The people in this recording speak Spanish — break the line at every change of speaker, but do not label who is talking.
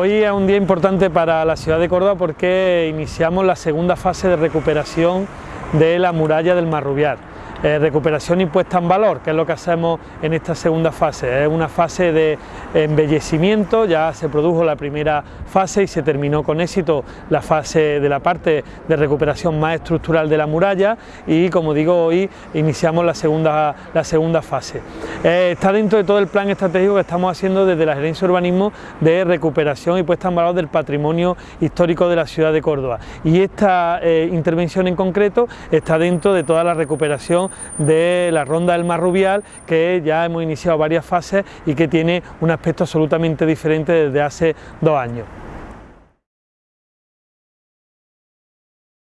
Hoy es un día importante para la ciudad de Córdoba porque iniciamos la segunda fase de recuperación de la muralla del Marrubial. Eh, recuperación y puesta en valor, que es lo que hacemos en esta segunda fase. Es una fase de embellecimiento, ya se produjo la primera fase y se terminó con éxito la fase de la parte de recuperación más estructural de la muralla y como digo hoy iniciamos la segunda, la segunda fase. Eh, está dentro de todo el plan estratégico que estamos haciendo desde la Gerencia de Urbanismo de recuperación y puesta en valor del patrimonio histórico de la ciudad de Córdoba y esta eh, intervención en concreto está dentro de toda la recuperación de la ronda del Marrubial que ya hemos iniciado varias fases y que tiene un aspecto absolutamente diferente desde hace dos años.